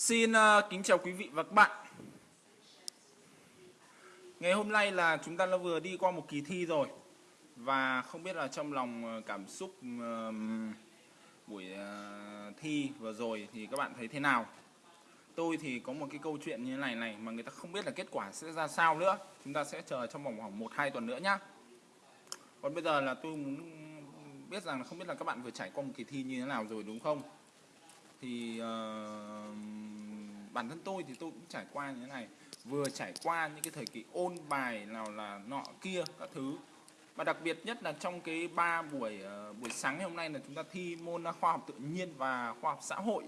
Xin uh, kính chào quý vị và các bạn. Ngày hôm nay là chúng ta đã vừa đi qua một kỳ thi rồi. Và không biết là trong lòng ờ, cảm xúc uh, buổi uh, thi vừa rồi thì các bạn thấy thế nào? Tôi thì có một cái câu chuyện như thế này này mà người ta không biết là kết quả sẽ ra sao nữa. Chúng ta sẽ chờ trong vòng khoảng 1-2 tuần nữa nhá. Còn bây giờ là tôi muốn biết rằng là không biết là các bạn vừa trải qua một kỳ thi như thế nào rồi đúng không? Thì uh, bản thân tôi thì tôi cũng trải qua như thế này. Vừa trải qua những cái thời kỳ ôn bài nào là nọ kia các thứ và đặc biệt nhất là trong cái ba buổi uh, buổi sáng ngày hôm nay là chúng ta thi môn khoa học tự nhiên và khoa học xã hội.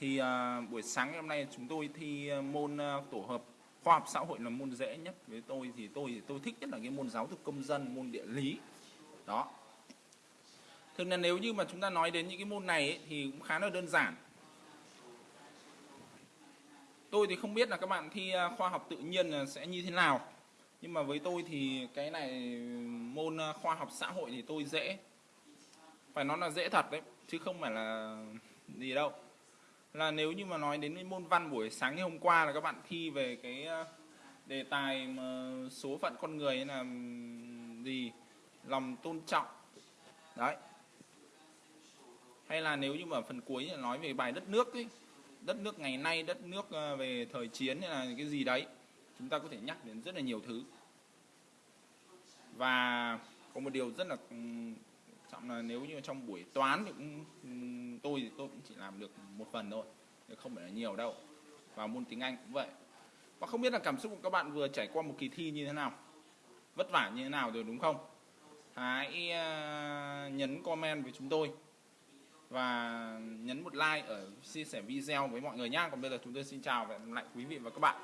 Thì uh, buổi sáng ngày hôm nay chúng tôi thi môn uh, tổ hợp khoa học xã hội là môn dễ nhất. Với tôi thì tôi thì tôi thích nhất là cái môn giáo dục công dân môn địa lý. Đó. Thường là nếu như mà chúng ta nói đến những cái môn này ấy, thì cũng khá là đơn giản. Tôi thì không biết là các bạn thi à, khoa học tự nhiên sẽ như thế nào. Nhưng mà với tôi thì cái này môn à, khoa học xã hội thì tôi dễ. Phải nói là dễ thật đấy, chứ không phải là gì đâu. Là nếu như mà nói đến cái môn văn buổi sáng ngày hôm qua là các bạn thi về cái à, đề tài mà số phận con người là gì lòng tôn trọng đấy hay là nếu như mà phần cuối là nói về bài đất nước ấy, đất nước ngày nay, đất nước ờ, về thời chiến hay là cái gì đấy, chúng ta có thể nhắc đến rất là nhiều thứ. Và có một điều rất là ừ, trọng là nếu như trong buổi toán thì cũng ừ, tôi thì tôi cũng chỉ làm được một phần thôi không phải là nhiều đâu. Và môn tiếng Anh cũng vậy. Và không biết là cảm xúc của các bạn vừa trải qua một kỳ thi như thế nào? Vất vả như thế nào rồi, đúng không? Hãy ờ, nhấn comment với chúng tôi và nhấn một like ở chia sẻ video với mọi người nhá. Còn bây giờ chúng tôi xin chào và hẹn gặp lại quý vị và các bạn.